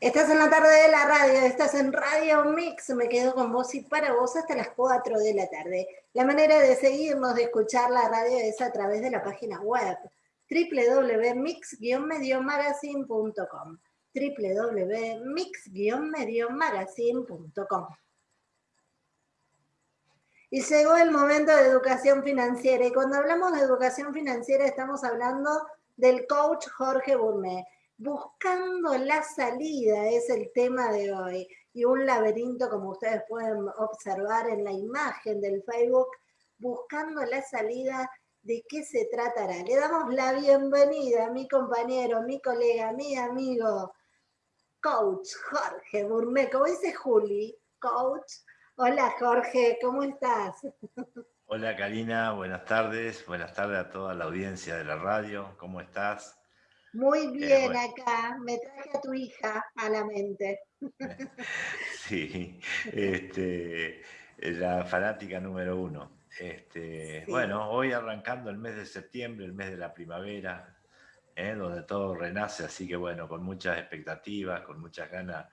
Estás en la tarde de la radio, estás en Radio Mix, me quedo con vos y para vos hasta las 4 de la tarde. La manera de seguirnos, de escuchar la radio es a través de la página web www.mix-mediomagazine.com www.mix-mediomagazine.com Y llegó el momento de educación financiera y cuando hablamos de educación financiera estamos hablando del coach Jorge Burme Buscando la salida es el tema de hoy. Y un laberinto, como ustedes pueden observar en la imagen del Facebook, buscando la salida, ¿de qué se tratará? Le damos la bienvenida a mi compañero, mi colega, mi amigo, coach Jorge Burme. Como dice Juli, coach. Hola Jorge, ¿cómo estás? Hola Karina, buenas tardes. Buenas tardes a toda la audiencia de la radio. ¿Cómo estás? Muy eh, bien acá, me traje a tu hija a la mente. Sí, este, la fanática número uno. Este, Bueno, hoy arrancando el mes de septiembre, el mes de la primavera, ¿eh? donde todo renace, así que bueno, con muchas expectativas, con muchas ganas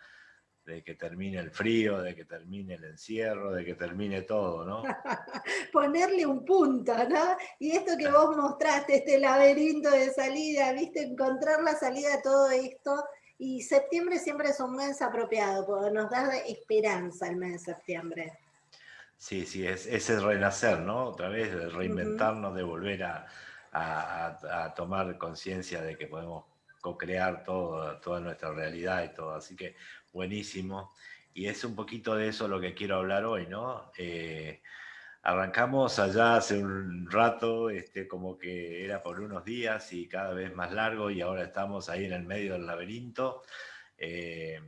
de que termine el frío, de que termine el encierro, de que termine todo, ¿no? Ponerle un punto, ¿no? Y esto que vos mostraste, este laberinto de salida, viste, encontrar la salida a todo esto. Y septiembre siempre es un mes apropiado, porque nos da esperanza el mes de septiembre. Sí, sí, es, ese renacer, ¿no? Otra vez, de reinventarnos, de volver a, a tomar conciencia de que podemos co-crear toda nuestra realidad y todo. Así que buenísimo. Y es un poquito de eso lo que quiero hablar hoy, ¿no? Eh, arrancamos allá hace un rato, este, como que era por unos días y cada vez más largo y ahora estamos ahí en el medio del laberinto. Eh,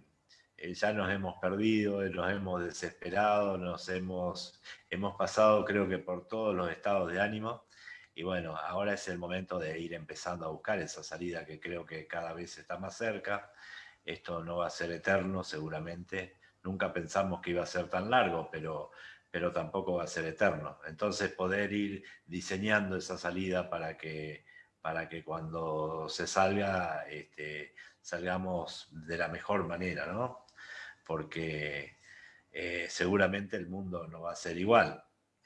eh, ya nos hemos perdido, nos hemos desesperado, nos hemos, hemos pasado creo que por todos los estados de ánimo y bueno, ahora es el momento de ir empezando a buscar esa salida que creo que cada vez está más cerca. Esto no va a ser eterno seguramente. Nunca pensamos que iba a ser tan largo, pero, pero tampoco va a ser eterno. Entonces poder ir diseñando esa salida para que, para que cuando se salga, este, salgamos de la mejor manera, ¿no? Porque eh, seguramente el mundo no va a ser igual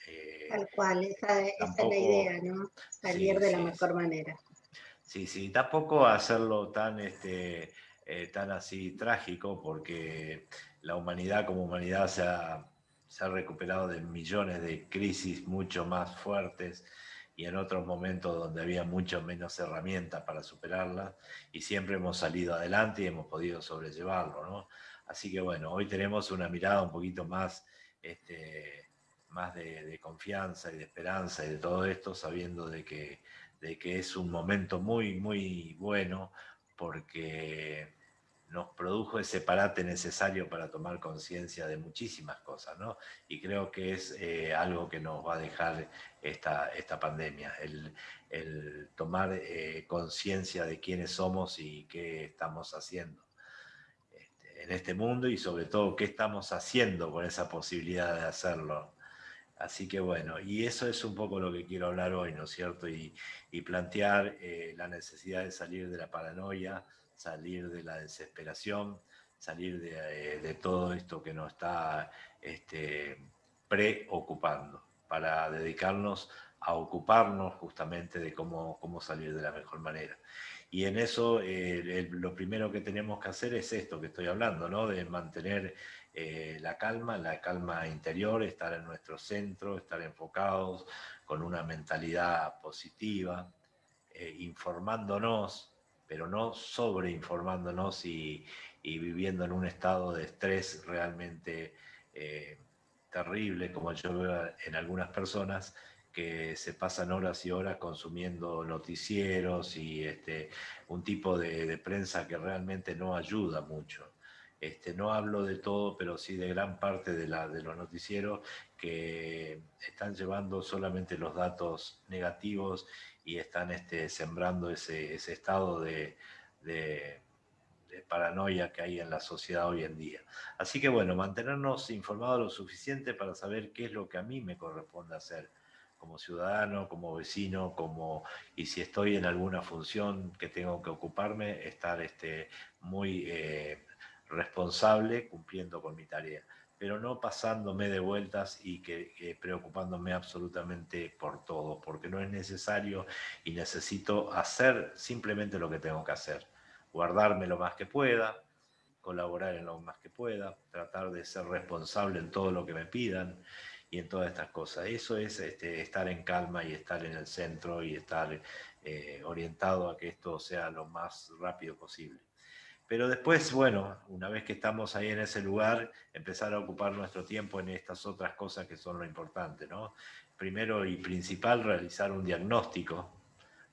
eh, Tal cual, esa, es la idea, ¿no? Salir de la mejor manera. Sí, sí, tampoco hacerlo tan, este, eh, tan así trágico, porque la humanidad como humanidad se ha, se ha recuperado de millones de crisis mucho más fuertes y en otros momentos donde había mucho menos herramientas para superarlas y siempre hemos salido adelante y hemos podido sobrellevarlo, ¿no? Así que bueno, hoy tenemos una mirada un poquito más este, más de, confianza y de esperanza y de todo esto, sabiendo de que, de que es un momento muy, muy bueno porque nos produjo ese parate necesario para tomar conciencia de muchísimas cosas, ¿no? Y creo que es eh, algo que nos va a dejar esta, esta pandemia, el, tomar eh, conciencia de quiénes somos y qué estamos haciendo este, en este mundo y sobre todo qué estamos haciendo con esa posibilidad de hacerlo Así que bueno, y eso es un poco lo que quiero hablar hoy, ¿no es cierto? Y, plantear eh, la necesidad de salir de la paranoia, salir de la desesperación, salir de, eh, todo esto que nos está este, preocupando, para dedicarnos a ocuparnos justamente de cómo, salir de la mejor manera. Y en eso eh, lo primero que tenemos que hacer es esto que estoy hablando, ¿no? de mantener eh, la calma, la calma interior, estar en nuestro centro, estar enfocados con una mentalidad positiva, eh, informándonos, pero no sobreinformándonos y, y viviendo en un estado de estrés realmente eh, terrible, como yo veo en algunas personas, que se pasan horas y horas consumiendo noticieros y este, un tipo de prensa que realmente no ayuda mucho. Este, no hablo de todo, pero sí de gran parte de, los noticieros que están llevando solamente los datos negativos y están este, sembrando ese, estado de, paranoia que hay en la sociedad hoy en día. Así que bueno, mantenernos informados lo suficiente para saber qué es lo que a mí me corresponde hacer como ciudadano, como vecino, como y si estoy en alguna función que tengo que ocuparme, estar este, muy eh, responsable cumpliendo con mi tarea, pero no pasándome de vueltas y que, preocupándome absolutamente por todo, porque no es necesario y necesito hacer simplemente lo que tengo que hacer, guardarme lo más que pueda, colaborar en lo más que pueda, tratar de ser responsable en todo lo que me pidan y en todas estas cosas. Eso es este, estar en calma y estar en el centro y estar eh, orientado a que esto sea lo más rápido posible. Pero después, bueno, una vez que estamos ahí en ese lugar, empezar a ocupar nuestro tiempo en estas otras cosas que son lo importante, ¿no? Primero y principal, realizar un diagnóstico,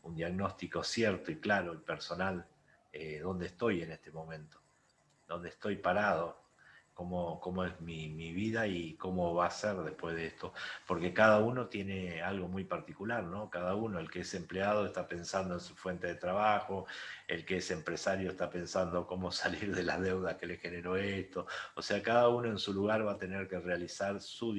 un diagnóstico cierto y claro y personal, eh, dónde estoy en este momento, dónde estoy parado, cómo, es mi, vida y cómo va a ser después de esto. Porque cada uno tiene algo muy particular, ¿no? Cada uno, el que es empleado está pensando en su fuente de trabajo, el que es empresario está pensando cómo salir de la deuda que le generó esto. O sea, cada uno en su lugar va a tener que realizar su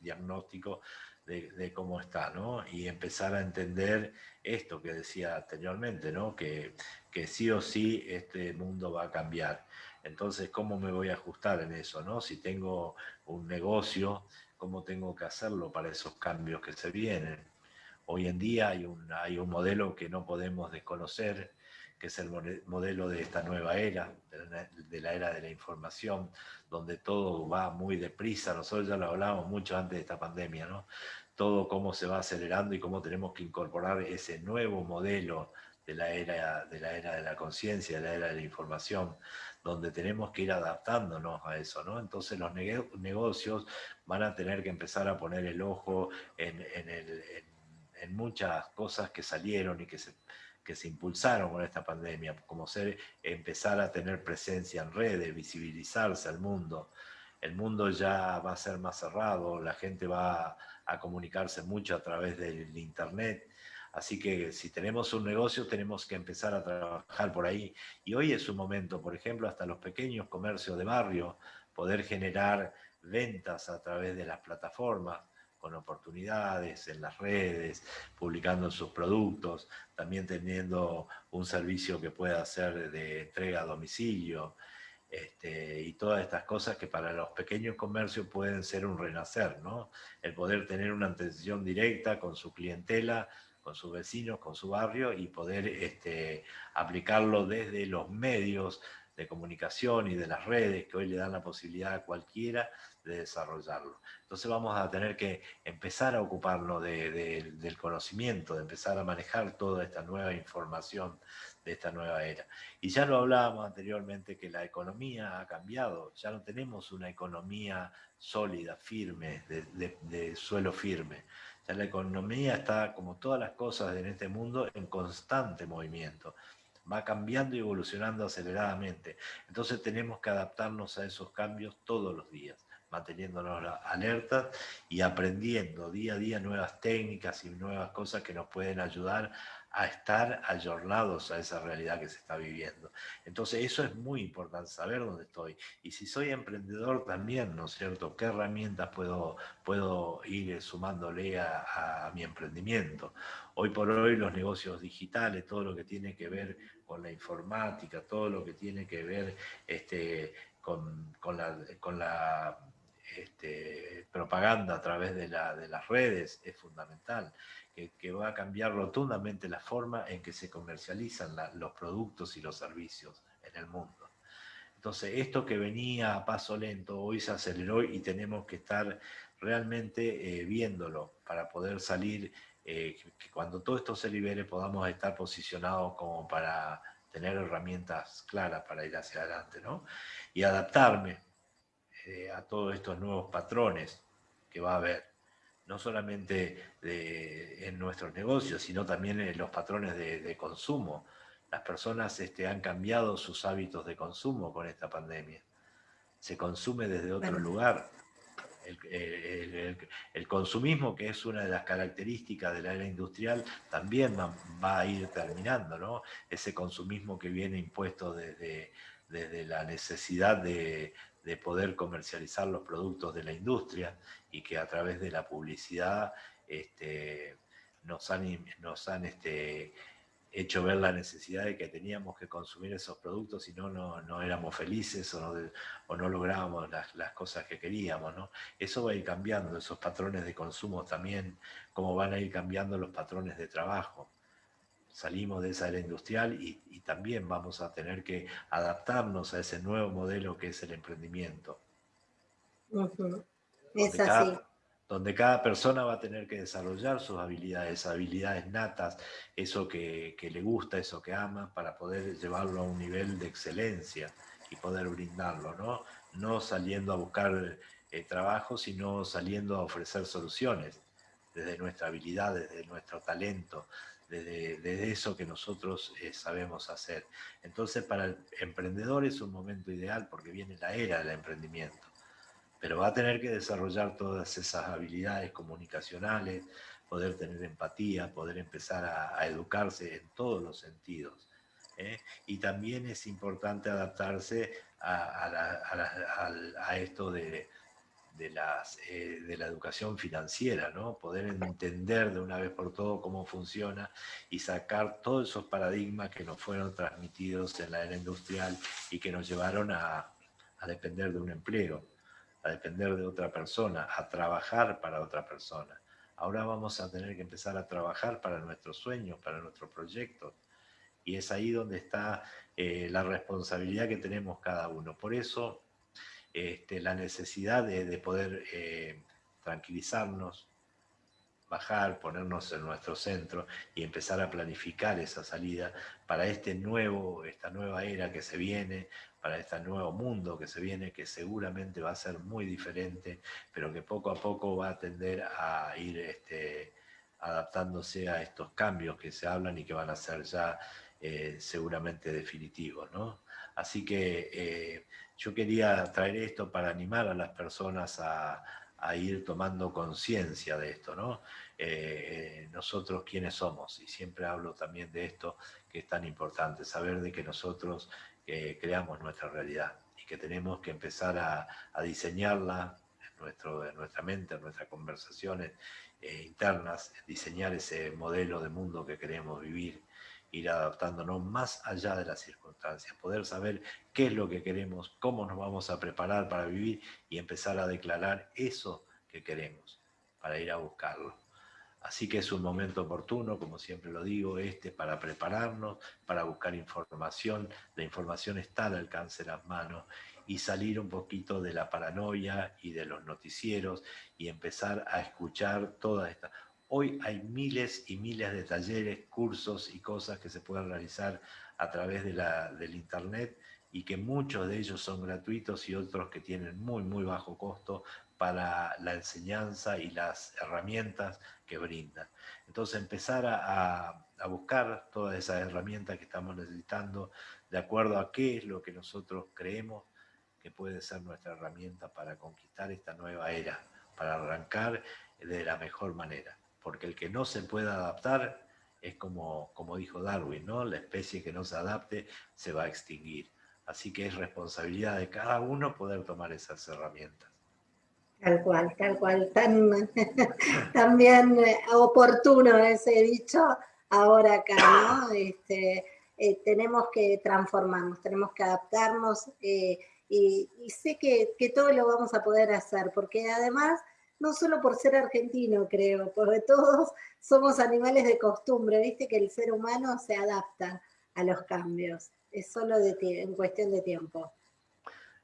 diagnóstico de, cómo está, ¿no? Y empezar a entender esto que decía anteriormente, ¿no? Que, que sí o sí este mundo va a cambiar. Entonces, ¿cómo me voy a ajustar en eso? ¿no? Si tengo un negocio, ¿cómo tengo que hacerlo para esos cambios que se vienen? Hoy en día hay un, hay un modelo que no podemos desconocer, que es el modelo de esta nueva era, de la era de la información, donde todo va muy deprisa. Nosotros ya lo hablábamos mucho antes de esta pandemia, ¿no? Todo cómo se va acelerando y cómo tenemos que incorporar ese nuevo modelo de la era de la, era de la conciencia, de la era de la información, donde tenemos que ir adaptándonos a eso, ¿no? Entonces los negocios van a tener que empezar a poner el ojo en, muchas cosas que salieron y que se, que se impulsaron con esta pandemia, como ser, empezar a tener presencia en redes, visibilizarse al mundo. El mundo ya va a ser más cerrado, la gente va a comunicarse mucho a través del internet, Así que si tenemos un negocio tenemos que empezar a trabajar por ahí. Y hoy es un momento, por ejemplo, hasta los pequeños comercios de barrio, poder generar ventas a través de las plataformas, con oportunidades en las redes, publicando sus productos, también teniendo un servicio que pueda ser de entrega a domicilio, este, y todas estas cosas que para los pequeños comercios pueden ser un renacer, ¿no? El poder tener una atención directa con su clientela con sus vecinos, con su barrio y poder este, aplicarlo desde los medios de comunicación y de las redes que hoy le dan la posibilidad a cualquiera de desarrollarlo. Entonces vamos a tener que empezar a ocuparnos del conocimiento, de empezar a manejar toda esta nueva información de esta nueva era. Y ya lo hablábamos anteriormente que la economía ha cambiado, ya no tenemos una economía sólida, firme, de suelo firme, la economía está, como todas las cosas en este mundo, en constante movimiento. Va cambiando y evolucionando aceleradamente. Entonces tenemos que adaptarnos a esos cambios todos los días, manteniéndonos alertas y aprendiendo día a día nuevas técnicas y nuevas cosas que nos pueden ayudar a estar ayornados a esa realidad que se está viviendo. Entonces eso es muy importante, saber dónde estoy. Y si soy emprendedor también, ¿no es cierto? ¿Qué herramientas puedo, puedo ir sumándole a, mi emprendimiento? Hoy por hoy los negocios digitales, todo lo que tiene que ver con la informática, todo lo que tiene que ver este, con, con la este, propaganda a través de, la, de las redes es fundamental que, va a cambiar rotundamente la forma en que se comercializan los productos y los servicios en el mundo. Entonces, esto que venía a paso lento, hoy se aceleró y tenemos que estar realmente eh, viéndolo para poder salir, eh, que cuando todo esto se libere podamos estar posicionados como para tener herramientas claras para ir hacia adelante, ¿no? Y adaptarme eh, a todos estos nuevos patrones que va a haber no solamente en nuestros negocios, sino también en los patrones de, consumo. Las personas este, han cambiado sus hábitos de consumo con esta pandemia. Se consume desde otro lugar. El, consumismo, que es una de las características de la era industrial, también va, a ir terminando, ¿no? Ese consumismo que viene impuesto desde, desde la necesidad de, de poder comercializar los productos de la industria y que a través de la publicidad este, nos han, nos han este, hecho ver la necesidad de que teníamos que consumir esos productos, si no, no éramos felices o no, o no lográbamos las, las, cosas que queríamos. ¿no? Eso va a ir cambiando, esos patrones de consumo también, como van a ir cambiando los patrones de trabajo. Salimos de esa era industrial y, y también vamos a tener que adaptarnos a ese nuevo modelo que es el emprendimiento. Es así donde cada persona va a tener que desarrollar sus habilidades, habilidades natas, eso que, le gusta, eso que ama, para poder llevarlo a un nivel de excelencia y poder brindarlo, ¿no? No saliendo a buscar eh, trabajo, sino saliendo a ofrecer soluciones desde nuestra habilidad, desde nuestro talento, desde, eso que nosotros eh, sabemos hacer. Entonces, para el emprendedor es un momento ideal porque viene la era del emprendimiento pero va a tener que desarrollar todas esas habilidades comunicacionales, poder tener empatía, poder empezar a, educarse en todos los sentidos. ¿eh? Y también es importante adaptarse a, esto de, las, eh, de la educación financiera, ¿no? poder entender de una vez por todo cómo funciona y sacar todos esos paradigmas que nos fueron transmitidos en la era industrial y que nos llevaron a depender de un empleo a depender de otra persona, a trabajar para otra persona. Ahora vamos a tener que empezar a trabajar para nuestros sueños, para nuestros proyectos. Y es ahí donde está eh, la responsabilidad que tenemos cada uno. Por eso, este, la necesidad de, poder eh, tranquilizarnos, bajar, ponernos en nuestro centro y empezar a planificar esa salida para este nuevo, esta nueva era que se viene, para este nuevo mundo que se viene, que seguramente va a ser muy diferente, pero que poco a poco va a tender a ir este, adaptándose a estos cambios que se hablan y que van a ser ya eh, seguramente definitivos. ¿no? Así que eh, yo quería traer esto para animar a las personas a, ir tomando conciencia de esto, ¿no? Eh, nosotros quiénes somos, y siempre hablo también de esto que es tan importante, saber de que nosotros que creamos nuestra realidad y que tenemos que empezar a, diseñarla en, nuestro, en nuestra mente, en nuestras conversaciones eh, internas, diseñar ese modelo de mundo que queremos vivir, ir adaptándonos más allá de las circunstancias, poder saber qué es lo que queremos, cómo nos vamos a preparar para vivir y empezar a declarar eso que queremos para ir a buscarlo. Así que es un momento oportuno, como siempre lo digo, este para prepararnos, para buscar información. La información está al alcance de las manos y salir un poquito de la paranoia y de los noticieros y empezar a escuchar toda esta. Hoy hay miles y miles de talleres, cursos y cosas que se pueden realizar a través de la, del Internet y que muchos de ellos son gratuitos y otros que tienen muy, muy bajo costo para la enseñanza y las herramientas que brindan. Entonces empezar a, buscar todas esas herramientas que estamos necesitando de acuerdo a qué es lo que nosotros creemos que puede ser nuestra herramienta para conquistar esta nueva era, para arrancar de la mejor manera. Porque el que no se pueda adaptar es como, como dijo Darwin, ¿no? la especie que no se adapte se va a extinguir. Así que es responsabilidad de cada uno poder tomar esas herramientas. Tal cual, tal cual, tan, también eh, oportuno ese dicho ahora acá, ¿no? Este, eh, tenemos que transformarnos, tenemos que adaptarnos eh, y, sé que, que, todo lo vamos a poder hacer, porque además, no solo por ser argentino, creo, porque todos somos animales de costumbre, viste que el ser humano se adapta a los cambios, es solo en cuestión de tiempo.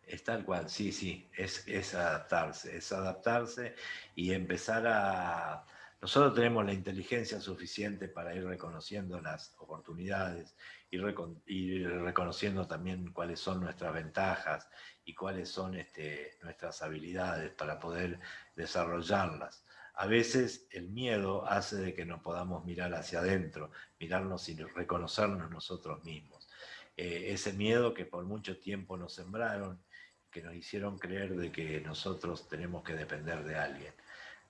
Es tal cual, sí, sí, es, es adaptarse, es adaptarse y empezar a... Nosotros tenemos la inteligencia suficiente para ir reconociendo las oportunidades, y ir reconociendo también cuáles son nuestras ventajas y cuáles son este, nuestras habilidades para poder desarrollarlas. A veces el miedo hace de que no podamos mirar hacia adentro, mirarnos y reconocernos nosotros mismos. Eh, ese miedo que por mucho tiempo nos sembraron que nos hicieron creer de que nosotros tenemos que depender de alguien.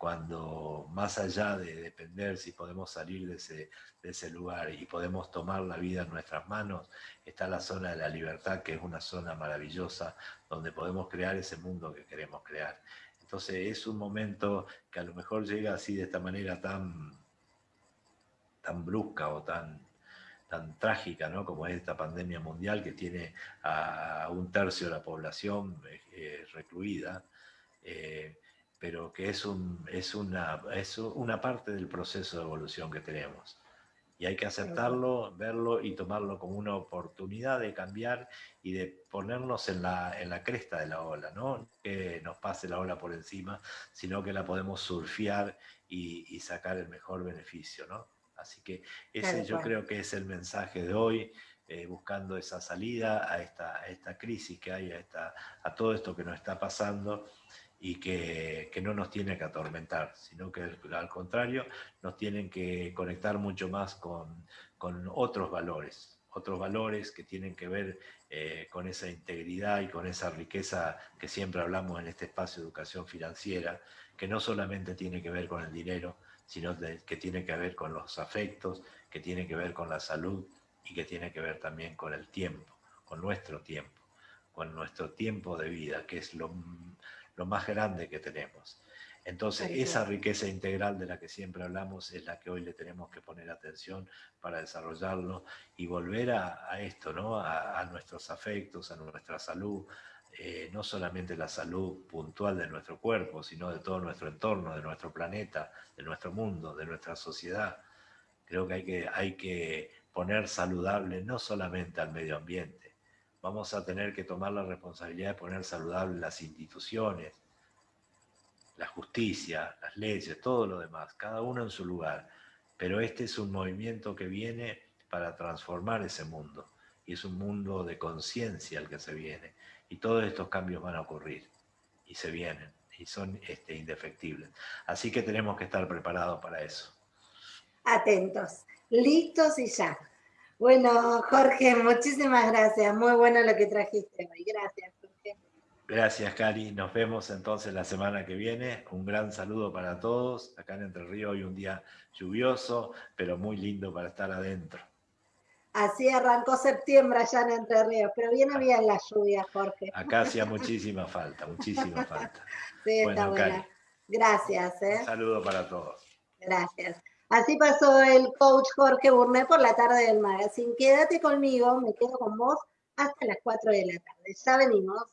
Cuando más allá de depender, si podemos salir de ese, de ese lugar y podemos tomar la vida en nuestras manos, está la zona de la libertad, que es una zona maravillosa, donde podemos crear ese mundo que queremos crear. Entonces es un momento que a lo mejor llega así de esta manera tan, tan brusca o tan, tan trágica ¿no? como es esta pandemia mundial que tiene a un tercio de la población eh, recluida, eh, pero que es, un, es, una, es una parte del proceso de evolución que tenemos. Y hay que aceptarlo, verlo y tomarlo como una oportunidad de cambiar y de ponernos en la, en la cresta de la ola, ¿no? que nos pase la ola por encima, sino que la podemos surfear y, y sacar el mejor beneficio. ¿no? Así que ese yo creo que es el mensaje de hoy, eh, buscando esa salida a esta, esta crisis que hay, a, esta, a todo esto que nos está pasando y que, que, no nos tiene que atormentar, sino que al contrario nos tienen que conectar mucho más con, con otros valores, otros valores que tienen que ver eh, con esa integridad y con esa riqueza que siempre hablamos en este espacio de educación financiera, que no solamente tiene que ver con el dinero, sino que tiene que ver con los afectos, que tiene que ver con la salud y que tiene que ver también con el tiempo, con nuestro tiempo, con nuestro tiempo de vida, que es lo, lo más grande que tenemos. Entonces, esa riqueza integral de la que siempre hablamos es la que hoy le tenemos que poner atención para desarrollarlo y volver a, a esto, ¿no? A, a, nuestros afectos, a nuestra salud, eh, no solamente la salud puntual de nuestro cuerpo, sino de todo nuestro entorno, de nuestro planeta, de nuestro mundo, de nuestra sociedad. Creo que hay que, hay que poner saludable no solamente al medio ambiente, vamos a tener que tomar la responsabilidad de poner saludable las instituciones, la justicia, las leyes, todo lo demás, cada uno en su lugar. Pero este es un movimiento que viene para transformar ese mundo. Y es un mundo de conciencia el que se viene. Y todos estos cambios van a ocurrir y se vienen y son este, indefectibles. Así que tenemos que estar preparados para eso. Atentos, listos y ya. Bueno, Jorge, muchísimas gracias. Muy bueno lo que trajiste hoy. Gracias, Jorge. Gracias, Cari. Nos vemos entonces la semana que viene. Un gran saludo para todos. Acá en Entre Ríos hoy un día lluvioso, pero muy lindo para estar adentro. Así arrancó septiembre allá en Entre Ríos, pero viene bien la lluvia, Jorge. Acá hacía muchísima falta, muchísima falta. Sí, está buena. Gracias. ¿eh? Un saludo para todos. Gracias. Así pasó el coach Jorge Burné por la tarde del magazine. Quédate conmigo, me quedo con vos hasta las 4 de la tarde. Ya venimos.